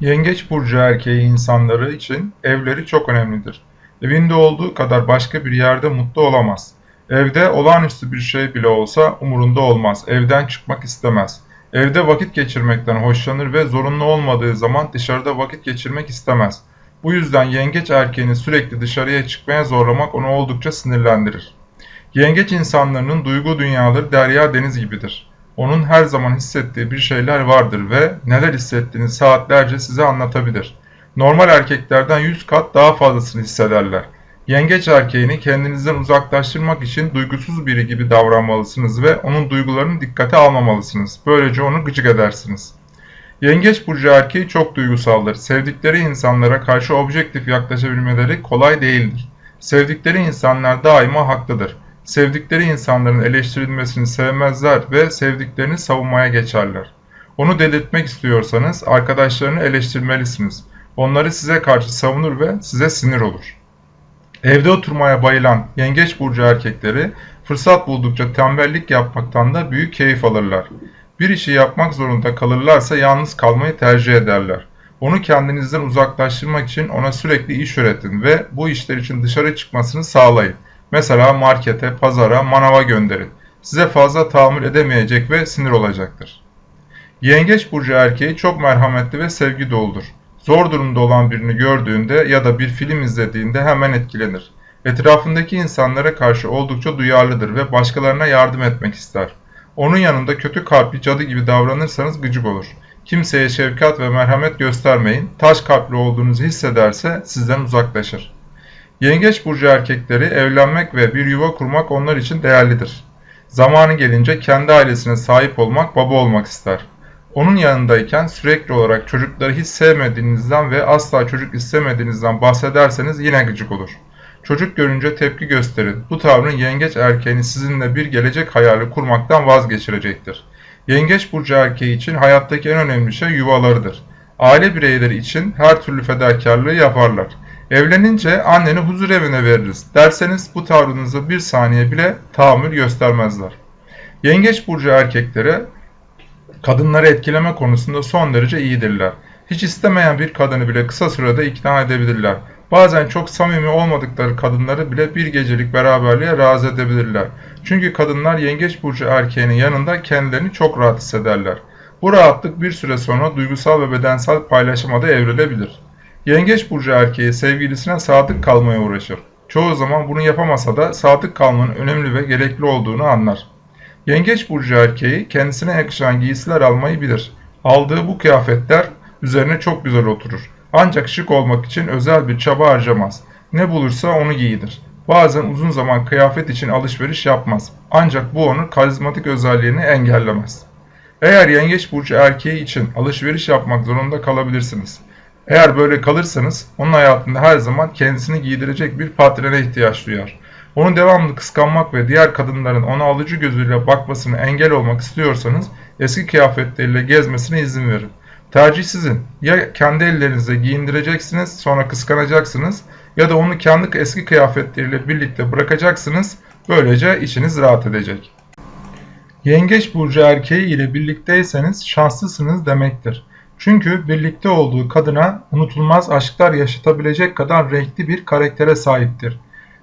Yengeç burcu erkeği insanları için evleri çok önemlidir. Evinde olduğu kadar başka bir yerde mutlu olamaz. Evde olağanüstü bir şey bile olsa umurunda olmaz. Evden çıkmak istemez. Evde vakit geçirmekten hoşlanır ve zorunlu olmadığı zaman dışarıda vakit geçirmek istemez. Bu yüzden yengeç erkeğini sürekli dışarıya çıkmaya zorlamak onu oldukça sinirlendirir. Yengeç insanlarının duygu dünyaları derya deniz gibidir. Onun her zaman hissettiği bir şeyler vardır ve neler hissettiğini saatlerce size anlatabilir. Normal erkeklerden 100 kat daha fazlasını hissederler. Yengeç erkeğini kendinizden uzaklaştırmak için duygusuz biri gibi davranmalısınız ve onun duygularını dikkate almamalısınız. Böylece onu gıcık edersiniz. Yengeç burcu erkeği çok duygusaldır. Sevdikleri insanlara karşı objektif yaklaşabilmeleri kolay değildir. Sevdikleri insanlar daima haklıdır. Sevdikleri insanların eleştirilmesini sevmezler ve sevdiklerini savunmaya geçerler. Onu delirtmek istiyorsanız arkadaşlarını eleştirmelisiniz. Onları size karşı savunur ve size sinir olur. Evde oturmaya bayılan yengeç burcu erkekleri fırsat buldukça tembellik yapmaktan da büyük keyif alırlar. Bir işi yapmak zorunda kalırlarsa yalnız kalmayı tercih ederler. Onu kendinizden uzaklaştırmak için ona sürekli iş öğretin ve bu işler için dışarı çıkmasını sağlayın. Mesela markete, pazara, manava gönderin. Size fazla tahammül edemeyecek ve sinir olacaktır. Yengeç burcu erkeği çok merhametli ve sevgi doludur. Zor durumda olan birini gördüğünde ya da bir film izlediğinde hemen etkilenir. Etrafındaki insanlara karşı oldukça duyarlıdır ve başkalarına yardım etmek ister. Onun yanında kötü kalpli cadı gibi davranırsanız gıcık olur. Kimseye şefkat ve merhamet göstermeyin. Taş kalpli olduğunuzu hissederse sizden uzaklaşır. Yengeç burcu erkekleri evlenmek ve bir yuva kurmak onlar için değerlidir. Zamanı gelince kendi ailesine sahip olmak, baba olmak ister. Onun yanındayken sürekli olarak çocukları hiç sevmediğinizden ve asla çocuk istemediğinizden bahsederseniz yine gıcık olur. Çocuk görünce tepki gösterin. Bu tavrın yengeç erkeğini sizinle bir gelecek hayali kurmaktan vazgeçirecektir. Yengeç burcu erkeği için hayattaki en önemli şey yuvalarıdır. Aile bireyleri için her türlü fedakarlığı yaparlar. Evlenince anneni huzur evine veririz derseniz bu tavrınıza bir saniye bile tahammül göstermezler. Yengeç burcu erkekleri kadınları etkileme konusunda son derece iyidirler. Hiç istemeyen bir kadını bile kısa sürede ikna edebilirler. Bazen çok samimi olmadıkları kadınları bile bir gecelik beraberliğe razı edebilirler. Çünkü kadınlar yengeç burcu erkeğinin yanında kendilerini çok rahat hissederler. Bu rahatlık bir süre sonra duygusal ve bedensel paylaşıma evrilebilir. Yengeç burcu erkeği sevgilisine sadık kalmaya uğraşır. Çoğu zaman bunu yapamasa da sadık kalmanın önemli ve gerekli olduğunu anlar. Yengeç burcu erkeği kendisine yakışan giysiler almayı bilir. Aldığı bu kıyafetler üzerine çok güzel oturur. Ancak şık olmak için özel bir çaba harcamaz. Ne bulursa onu giydir. Bazen uzun zaman kıyafet için alışveriş yapmaz. Ancak bu onun karizmatik özelliğini engellemez. Eğer yengeç burcu erkeği için alışveriş yapmak zorunda kalabilirsiniz. Eğer böyle kalırsanız onun hayatında her zaman kendisini giydirecek bir patrene ihtiyaç duyar. Onu devamlı kıskanmak ve diğer kadınların ona alıcı gözüyle bakmasını engel olmak istiyorsanız eski kıyafetleriyle gezmesine izin verin. Tercih sizin. Ya kendi ellerinizle giyindireceksiniz sonra kıskanacaksınız ya da onu kendi eski kıyafetleriyle birlikte bırakacaksınız. Böylece içiniz rahat edecek. Yengeç burcu erkeği ile birlikteyseniz şanslısınız demektir. Çünkü birlikte olduğu kadına unutulmaz aşklar yaşatabilecek kadar renkli bir karaktere sahiptir.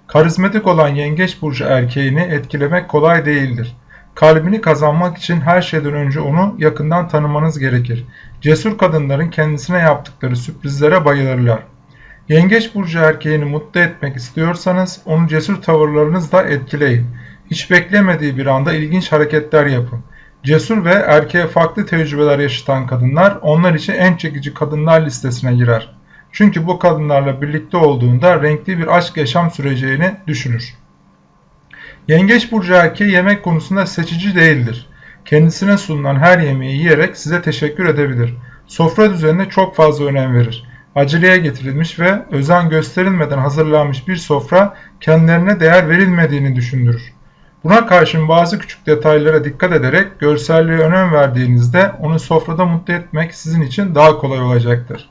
Karizmatik olan yengeç burcu erkeğini etkilemek kolay değildir. Kalbini kazanmak için her şeyden önce onu yakından tanımanız gerekir. Cesur kadınların kendisine yaptıkları sürprizlere bayılırlar. Yengeç burcu erkeğini mutlu etmek istiyorsanız onu cesur tavırlarınızla etkileyin. Hiç beklemediği bir anda ilginç hareketler yapın. Cesur ve erkeğe farklı tecrübeler yaşatan kadınlar onlar için en çekici kadınlar listesine girer. Çünkü bu kadınlarla birlikte olduğunda renkli bir aşk yaşam süreceğini düşünür. Yengeç burcu erkeği yemek konusunda seçici değildir. Kendisine sunulan her yemeği yiyerek size teşekkür edebilir. Sofra düzenine çok fazla önem verir. Aceleye getirilmiş ve özen gösterilmeden hazırlanmış bir sofra kendilerine değer verilmediğini düşündürür. Buna karşın bazı küçük detaylara dikkat ederek görselliğe önem verdiğinizde onu sofrada mutlu etmek sizin için daha kolay olacaktır.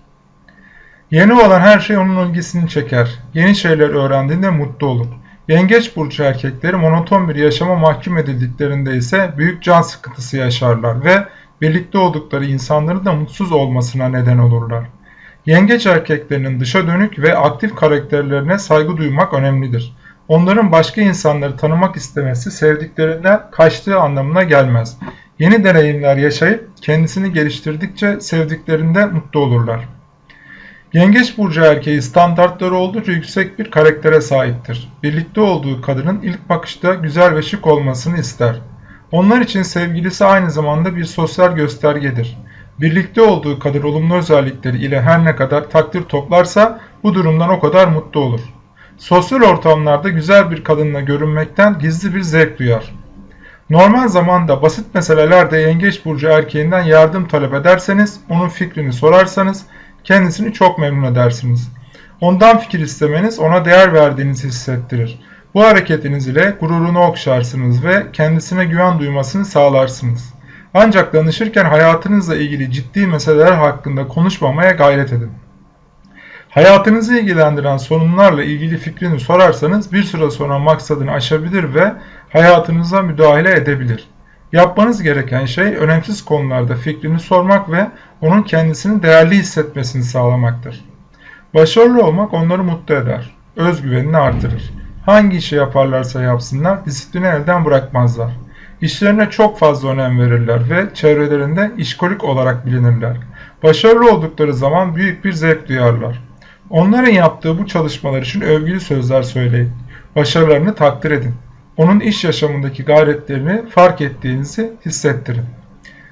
Yeni olan her şey onun ilgisini çeker. Yeni şeyler öğrendiğinde mutlu olur. Yengeç burcu erkekleri monoton bir yaşama mahkum edildiklerinde ise büyük can sıkıntısı yaşarlar ve birlikte oldukları insanların da mutsuz olmasına neden olurlar. Yengeç erkeklerinin dışa dönük ve aktif karakterlerine saygı duymak önemlidir. Onların başka insanları tanımak istemesi sevdiklerinden kaçtığı anlamına gelmez. Yeni deneyimler yaşayıp kendisini geliştirdikçe sevdiklerinde mutlu olurlar. Yengeç burcu erkeği standartları oldukça yüksek bir karaktere sahiptir. Birlikte olduğu kadının ilk bakışta güzel ve şık olmasını ister. Onlar için sevgilisi aynı zamanda bir sosyal göstergedir. Birlikte olduğu kadar olumlu özellikleri ile her ne kadar takdir toplarsa bu durumdan o kadar mutlu olur. Sosyal ortamlarda güzel bir kadınla görünmekten gizli bir zevk duyar. Normal zamanda basit meselelerde yengeç burcu erkeğinden yardım talep ederseniz, onun fikrini sorarsanız kendisini çok memnun edersiniz. Ondan fikir istemeniz ona değer verdiğinizi hissettirir. Bu hareketiniz ile gururunu okşarsınız ve kendisine güven duymasını sağlarsınız. Ancak danışırken hayatınızla ilgili ciddi meseleler hakkında konuşmamaya gayret edin. Hayatınızı ilgilendiren sorunlarla ilgili fikrini sorarsanız bir süre sonra maksadını aşabilir ve hayatınıza müdahale edebilir. Yapmanız gereken şey önemsiz konularda fikrini sormak ve onun kendisini değerli hissetmesini sağlamaktır. Başarılı olmak onları mutlu eder, özgüvenini artırır. Hangi işi yaparlarsa yapsınlar disiplini elden bırakmazlar. İşlerine çok fazla önem verirler ve çevrelerinde işkolik olarak bilinirler. Başarılı oldukları zaman büyük bir zevk duyarlar. Onların yaptığı bu çalışmalar için övgülü sözler söyleyin. Başarılarını takdir edin. Onun iş yaşamındaki gayretlerini fark ettiğinizi hissettirin.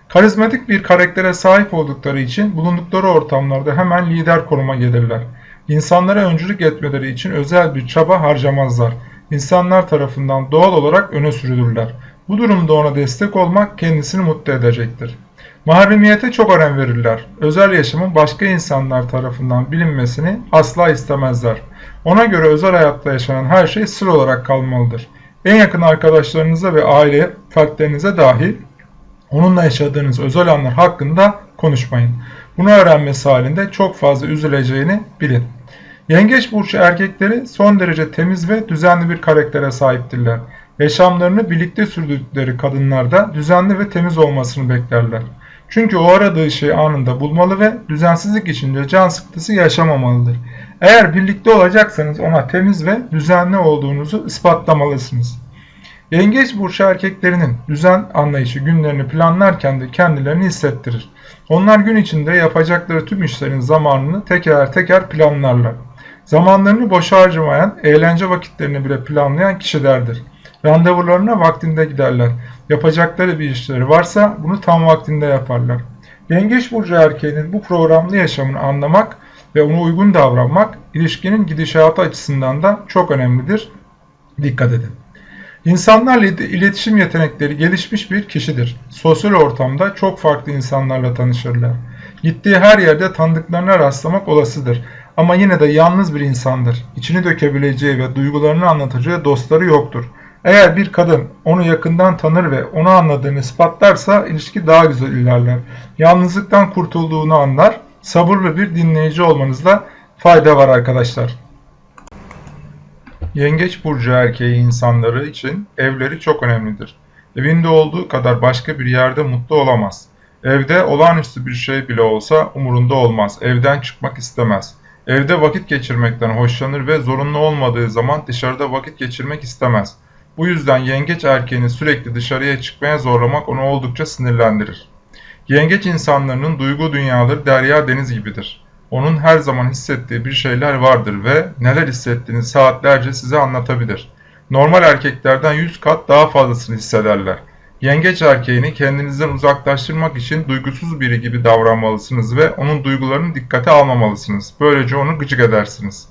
Karizmatik bir karaktere sahip oldukları için bulundukları ortamlarda hemen lider konuma gelirler. İnsanlara öncülük etmeleri için özel bir çaba harcamazlar. İnsanlar tarafından doğal olarak öne sürülürler. Bu durumda ona destek olmak kendisini mutlu edecektir. Mahremiyete çok önem verirler. Özel yaşamın başka insanlar tarafından bilinmesini asla istemezler. Ona göre özel hayatta yaşanan her şey sır olarak kalmalıdır. En yakın arkadaşlarınıza ve aile fertlerinize dahil onunla yaşadığınız özel anlar hakkında konuşmayın. Bunu öğrenmesi halinde çok fazla üzüleceğini bilin. Yengeç burcu erkekleri son derece temiz ve düzenli bir karaktere sahiptirler. Yaşamlarını birlikte sürdükleri kadınlarda düzenli ve temiz olmasını beklerler. Çünkü o aradığı şeyi anında bulmalı ve düzensizlik içinde can sıkıntısı yaşamamalıdır. Eğer birlikte olacaksanız ona temiz ve düzenli olduğunuzu ispatlamalısınız. Yengeç burcu erkeklerinin düzen anlayışı günlerini planlarken de kendilerini hissettirir. Onlar gün içinde yapacakları tüm işlerin zamanını teker teker planlarlar. Zamanlarını boşa harcamayan, eğlence vakitlerini bile planlayan kişilerdir. Randevularına vaktinde giderler. Yapacakları bir işleri varsa bunu tam vaktinde yaparlar. Yengeç burcu erkeğinin bu programlı yaşamını anlamak ve ona uygun davranmak ilişkinin gidişatı açısından da çok önemlidir. Dikkat edin. İnsanlarla iletişim yetenekleri gelişmiş bir kişidir. Sosyal ortamda çok farklı insanlarla tanışırlar. Gittiği her yerde tanıdıklarına rastlamak olasıdır. Ama yine de yalnız bir insandır. İçini dökebileceği ve duygularını anlatacağı dostları yoktur. Eğer bir kadın onu yakından tanır ve onu anladığını ispatlarsa ilişki daha güzel ilerler. Yalnızlıktan kurtulduğunu anlar. Sabırlı bir dinleyici olmanızda fayda var arkadaşlar. Yengeç burcu erkeği insanları için evleri çok önemlidir. Evinde olduğu kadar başka bir yerde mutlu olamaz. Evde olağanüstü bir şey bile olsa umurunda olmaz. Evden çıkmak istemez. Evde vakit geçirmekten hoşlanır ve zorunlu olmadığı zaman dışarıda vakit geçirmek istemez. Bu yüzden yengeç erkeğini sürekli dışarıya çıkmaya zorlamak onu oldukça sinirlendirir. Yengeç insanlarının duygu dünyaları derya deniz gibidir. Onun her zaman hissettiği bir şeyler vardır ve neler hissettiğini saatlerce size anlatabilir. Normal erkeklerden 100 kat daha fazlasını hissederler. Yengeç erkeğini kendinizden uzaklaştırmak için duygusuz biri gibi davranmalısınız ve onun duygularını dikkate almamalısınız. Böylece onu gıcık edersiniz.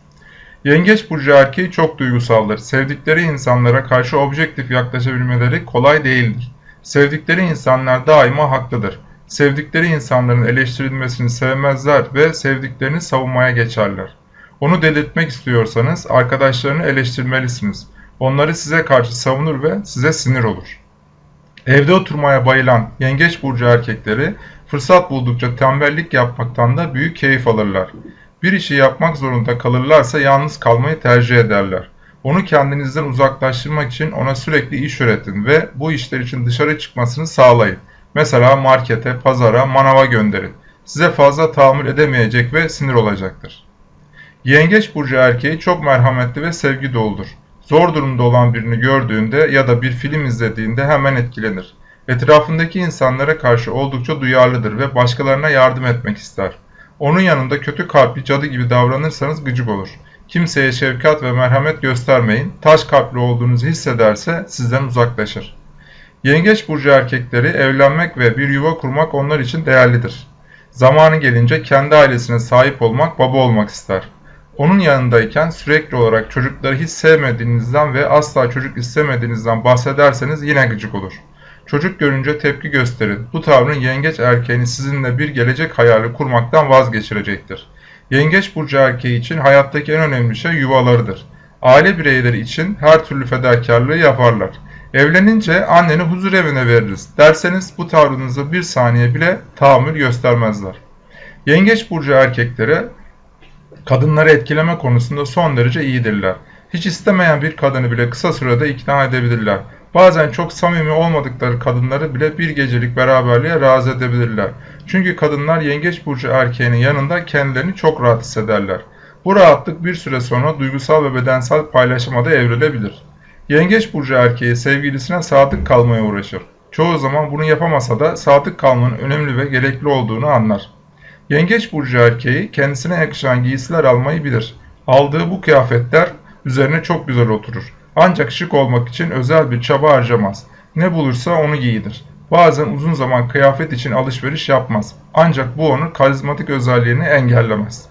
Yengeç burcu erkeği çok duygusaldır. Sevdikleri insanlara karşı objektif yaklaşabilmeleri kolay değildir. Sevdikleri insanlar daima haklıdır. Sevdikleri insanların eleştirilmesini sevmezler ve sevdiklerini savunmaya geçerler. Onu delirtmek istiyorsanız arkadaşlarını eleştirmelisiniz. Onları size karşı savunur ve size sinir olur. Evde oturmaya bayılan yengeç burcu erkekleri fırsat buldukça tembellik yapmaktan da büyük keyif alırlar. Bir işi yapmak zorunda kalırlarsa yalnız kalmayı tercih ederler. Onu kendinizden uzaklaştırmak için ona sürekli iş öğretin ve bu işler için dışarı çıkmasını sağlayın. Mesela markete, pazara, manava gönderin. Size fazla tahammül edemeyecek ve sinir olacaktır. Yengeç burcu erkeği çok merhametli ve sevgi doludur. Zor durumda olan birini gördüğünde ya da bir film izlediğinde hemen etkilenir. Etrafındaki insanlara karşı oldukça duyarlıdır ve başkalarına yardım etmek ister. Onun yanında kötü kalpli cadı gibi davranırsanız gıcık olur. Kimseye şefkat ve merhamet göstermeyin. Taş kalpli olduğunuzu hissederse sizden uzaklaşır. Yengeç burcu erkekleri evlenmek ve bir yuva kurmak onlar için değerlidir. Zamanı gelince kendi ailesine sahip olmak, baba olmak ister. Onun yanındayken sürekli olarak çocukları hiç sevmediğinizden ve asla çocuk istemediğinizden bahsederseniz yine gıcık olur. Çocuk görünce tepki gösterin. Bu tavrın yengeç erkeğini sizinle bir gelecek hayali kurmaktan vazgeçirecektir. Yengeç burcu erkeği için hayattaki en önemli şey yuvalarıdır. Aile bireyleri için her türlü fedakarlığı yaparlar. Evlenince anneni huzur evine veririz derseniz bu tavrınıza bir saniye bile tahammül göstermezler. Yengeç burcu erkekleri kadınları etkileme konusunda son derece iyidirler. Hiç istemeyen bir kadını bile kısa sürede ikna edebilirler. Bazen çok samimi olmadıkları kadınları bile bir gecelik beraberliğe razı edebilirler. Çünkü kadınlar yengeç burcu erkeğinin yanında kendilerini çok rahat hissederler. Bu rahatlık bir süre sonra duygusal ve bedensel paylaşıma da evrilebilir. Yengeç burcu erkeği sevgilisine sadık kalmaya uğraşır. Çoğu zaman bunu yapamasa da sadık kalmanın önemli ve gerekli olduğunu anlar. Yengeç burcu erkeği kendisine yakışan giysiler almayı bilir. Aldığı bu kıyafetler üzerine çok güzel oturur. Ancak şık olmak için özel bir çaba harcamaz. Ne bulursa onu giydir. Bazen uzun zaman kıyafet için alışveriş yapmaz. Ancak bu onun karizmatik özelliğini engellemez.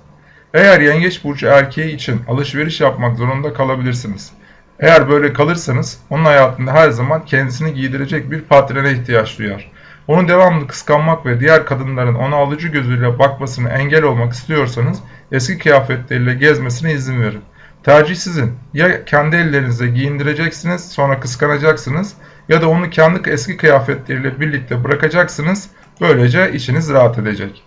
Eğer yengeç burcu erkeği için alışveriş yapmak zorunda kalabilirsiniz. Eğer böyle kalırsanız onun hayatında her zaman kendisini giydirecek bir patrene ihtiyaç duyar. Onu devamlı kıskanmak ve diğer kadınların ona alıcı gözüyle bakmasını engel olmak istiyorsanız eski kıyafetleriyle gezmesine izin verin. Tercih sizin. Ya kendi ellerinizle giyindireceksiniz sonra kıskanacaksınız ya da onu kendi eski kıyafetleriyle birlikte bırakacaksınız. Böylece içiniz rahat edecek.